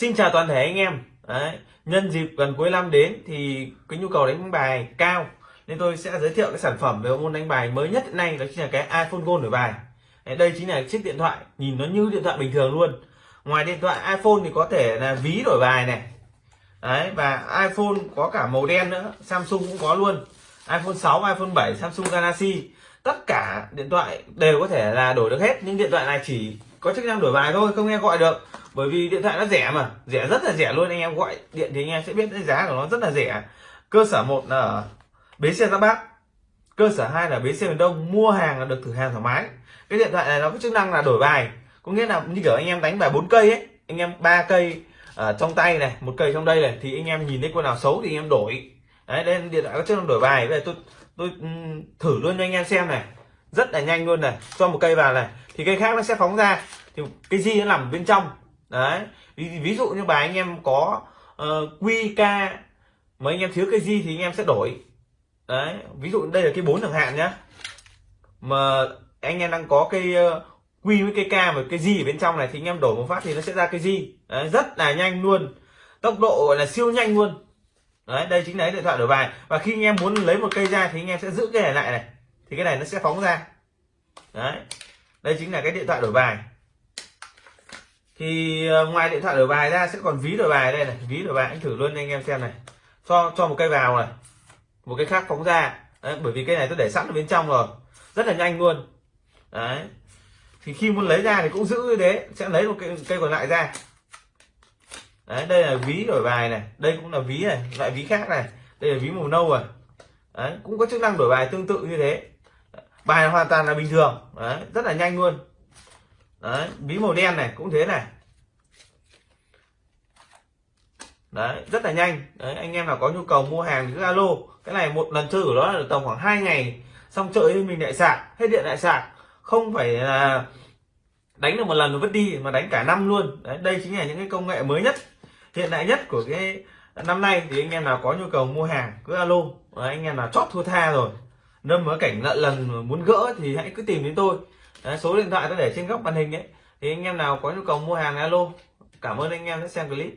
Xin chào toàn thể anh em. Đấy, nhân dịp gần cuối năm đến thì cái nhu cầu đánh bài cao nên tôi sẽ giới thiệu cái sản phẩm về môn đánh bài mới nhất hiện nay đó chính là cái iPhone Gold đổi bài. Đấy, đây chính là chiếc điện thoại nhìn nó như điện thoại bình thường luôn. Ngoài điện thoại iPhone thì có thể là ví đổi bài này. Đấy và iPhone có cả màu đen nữa, Samsung cũng có luôn. iPhone 6, iPhone 7, Samsung Galaxy tất cả điện thoại đều có thể là đổi được hết nhưng điện thoại này chỉ có chức năng đổi bài thôi, không nghe gọi được. Bởi vì điện thoại nó rẻ mà. Rẻ rất là rẻ luôn, anh em gọi điện thì anh em sẽ biết cái giá của nó rất là rẻ. Cơ sở một là ở bến xe giáp bát. Cơ sở hai là bến xe miền đông, mua hàng là được thử hàng thoải mái. Cái điện thoại này nó có chức năng là đổi bài. Có nghĩa là như kiểu anh em đánh bài bốn cây ấy, anh em ba cây ở trong tay này, một cây trong đây này, thì anh em nhìn thấy con nào xấu thì anh em đổi. Đấy nên điện thoại có chức năng đổi bài. Bây giờ tôi tôi thử luôn cho anh em xem này rất là nhanh luôn này. Cho một cây vào này thì cây khác nó sẽ phóng ra. Thì cái gì nó nằm bên trong. Đấy. Ví, ví dụ như bài anh em có ờ, uh, QK mà anh em thiếu cái gì thì anh em sẽ đổi. Đấy. Ví dụ đây là cái bốn chẳng hạn nhá. Mà anh em đang có cái uh, Q với cái K và cái gì ở bên trong này thì anh em đổi một phát thì nó sẽ ra cái gì đấy, rất là nhanh luôn. Tốc độ gọi là siêu nhanh luôn. Đấy đây chính là điện thoại đổi bài. Và khi anh em muốn lấy một cây ra thì anh em sẽ giữ cái này lại này thì cái này nó sẽ phóng ra. Đấy. Đây chính là cái điện thoại đổi bài. Thì ờ, ngoài điện thoại đổi bài ra sẽ còn ví đổi bài đây này. Ví đổi bài anh thử luôn anh em xem này. Cho cho một cây vào này. Một cái khác phóng ra. Đấy, bởi vì cái này tôi để sẵn ở bên trong rồi. Rất là nhanh luôn. Đấy. Thì khi muốn lấy ra thì cũng giữ như thế. Sẽ lấy một cây cây còn lại ra. Đấy đây là ví đổi bài này. Đây cũng là ví này. Loại ví khác này. Đây là ví màu nâu rồi. Đấy cũng có chức năng đổi bài tương tự như thế bài hoàn toàn là bình thường. Đấy rất là nhanh luôn. Đấy ví màu đen này cũng thế này. Đấy rất là nhanh. Đấy anh em nào có nhu cầu mua hàng thì cứ alo. Cái này một lần chơi của nó là tầm khoảng 2 ngày. Xong chơi thì mình lại sạc hết điện lại sạc. Không phải là đánh được một lần rồi vứt đi mà đánh cả năm luôn. Đấy đây chính là những cái công nghệ mới nhất hiện đại nhất của cái năm nay. Thì anh em nào có nhu cầu mua hàng cứ alo. Đấy, anh em nào chót thua tha rồi đâm mới cảnh nợ lần muốn gỡ thì hãy cứ tìm đến tôi. Đấy, số điện thoại tôi để trên góc màn hình ấy. Thì anh em nào có nhu cầu mua hàng alo. Cảm ơn anh em đã xem clip.